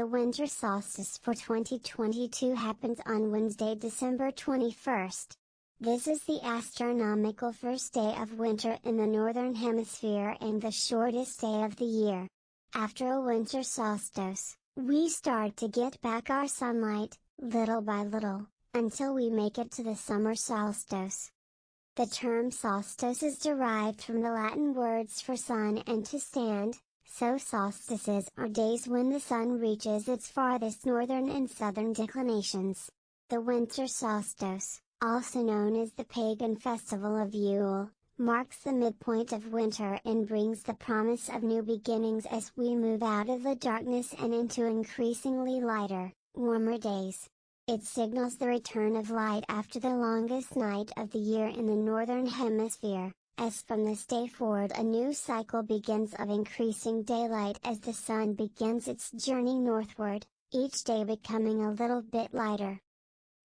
The winter solstice for 2022 happens on Wednesday, December 21st. This is the astronomical first day of winter in the Northern Hemisphere and the shortest day of the year. After a winter solstice, we start to get back our sunlight, little by little, until we make it to the summer solstice. The term solstice is derived from the Latin words for sun and to stand, so solstices are days when the sun reaches its farthest northern and southern declinations. The winter solstice, also known as the pagan festival of Yule, marks the midpoint of winter and brings the promise of new beginnings as we move out of the darkness and into increasingly lighter, warmer days. It signals the return of light after the longest night of the year in the northern hemisphere as from this day forward a new cycle begins of increasing daylight as the sun begins its journey northward, each day becoming a little bit lighter.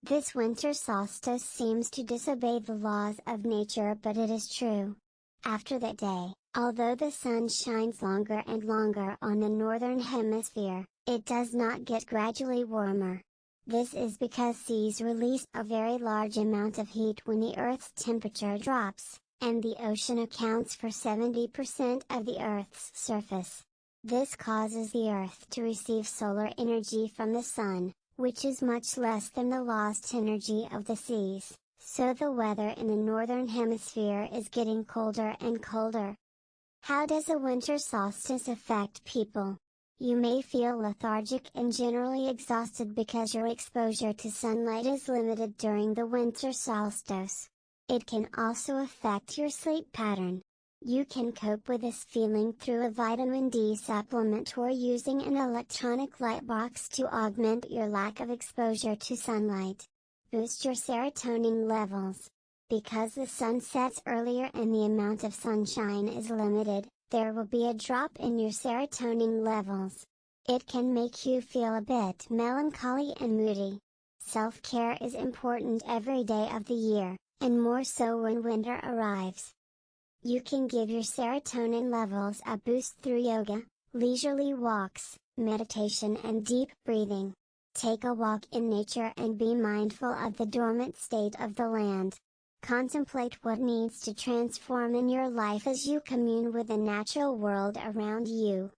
This winter solstice seems to disobey the laws of nature but it is true. After that day, although the sun shines longer and longer on the northern hemisphere, it does not get gradually warmer. This is because seas release a very large amount of heat when the Earth's temperature drops and the ocean accounts for 70% of the Earth's surface. This causes the Earth to receive solar energy from the Sun, which is much less than the lost energy of the seas, so the weather in the Northern Hemisphere is getting colder and colder. How does a winter solstice affect people? You may feel lethargic and generally exhausted because your exposure to sunlight is limited during the winter solstice. It can also affect your sleep pattern. You can cope with this feeling through a vitamin D supplement or using an electronic light box to augment your lack of exposure to sunlight. Boost your serotonin levels. Because the sun sets earlier and the amount of sunshine is limited, there will be a drop in your serotonin levels. It can make you feel a bit melancholy and moody. Self care is important every day of the year and more so when winter arrives. You can give your serotonin levels a boost through yoga, leisurely walks, meditation and deep breathing. Take a walk in nature and be mindful of the dormant state of the land. Contemplate what needs to transform in your life as you commune with the natural world around you.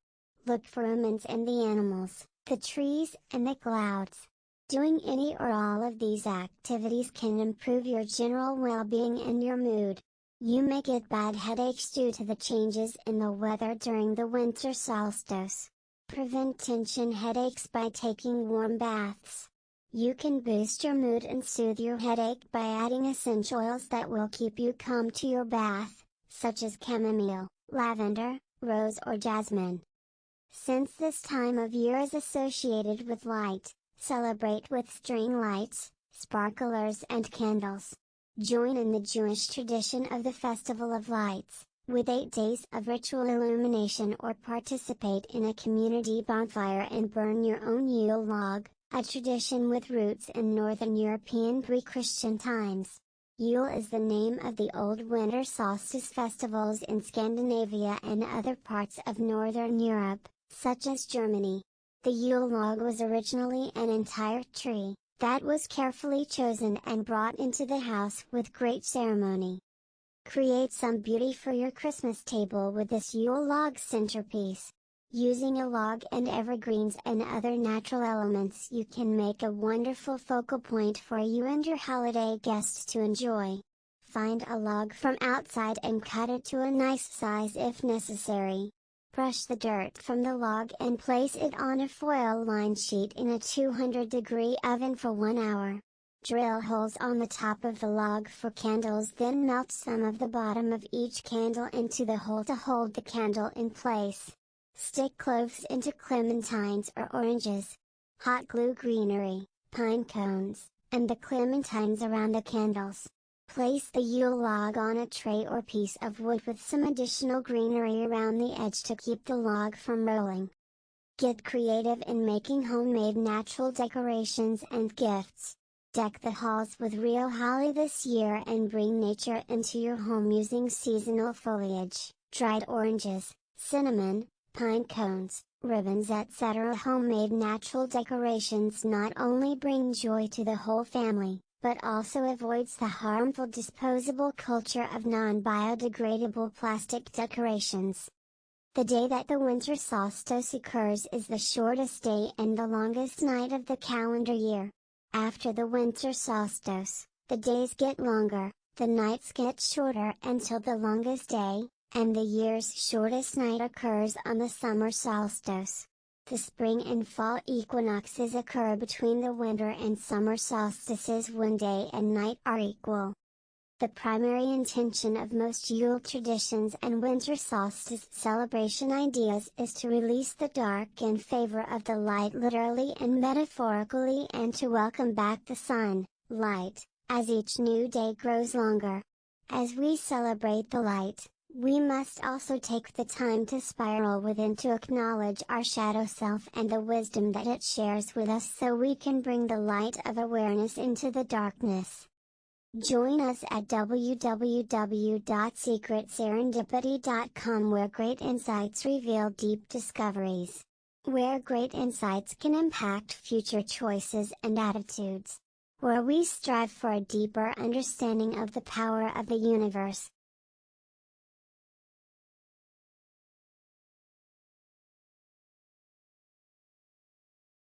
Look for humans and the animals, the trees and the clouds. Doing any or all of these activities can improve your general well-being and your mood. You may get bad headaches due to the changes in the weather during the winter solstice. Prevent tension headaches by taking warm baths. You can boost your mood and soothe your headache by adding essential oils that will keep you calm to your bath, such as chamomile, lavender, rose or jasmine. Since this time of year is associated with light, Celebrate with string lights, sparklers and candles. Join in the Jewish tradition of the Festival of Lights, with 8 days of ritual illumination or participate in a community bonfire and burn your own Yule log, a tradition with roots in Northern European pre-Christian times. Yule is the name of the old winter solstice festivals in Scandinavia and other parts of Northern Europe, such as Germany. The Yule log was originally an entire tree, that was carefully chosen and brought into the house with great ceremony. Create some beauty for your Christmas table with this Yule log centerpiece. Using a log and evergreens and other natural elements you can make a wonderful focal point for you and your holiday guests to enjoy. Find a log from outside and cut it to a nice size if necessary. Brush the dirt from the log and place it on a foil-lined sheet in a 200 degree oven for 1 hour. Drill holes on the top of the log for candles then melt some of the bottom of each candle into the hole to hold the candle in place. Stick cloves into clementines or oranges. Hot glue greenery, pine cones, and the clementines around the candles. Place the Yule log on a tray or piece of wood with some additional greenery around the edge to keep the log from rolling. Get creative in making homemade natural decorations and gifts. Deck the halls with real holly this year and bring nature into your home using seasonal foliage, dried oranges, cinnamon, pine cones, ribbons etc. Homemade natural decorations not only bring joy to the whole family, but also avoids the harmful disposable culture of non-biodegradable plastic decorations. The day that the winter solstice occurs is the shortest day and the longest night of the calendar year. After the winter solstice, the days get longer, the nights get shorter until the longest day, and the year's shortest night occurs on the summer solstice. The spring and fall equinoxes occur between the winter and summer solstices when day and night are equal. The primary intention of most Yule traditions and winter solstice celebration ideas is to release the dark in favor of the light literally and metaphorically and to welcome back the sun, light, as each new day grows longer. As we celebrate the light, we must also take the time to spiral within to acknowledge our shadow self and the wisdom that it shares with us so we can bring the light of awareness into the darkness. Join us at www.secretserendipity.com where great insights reveal deep discoveries. Where great insights can impact future choices and attitudes. Where we strive for a deeper understanding of the power of the universe,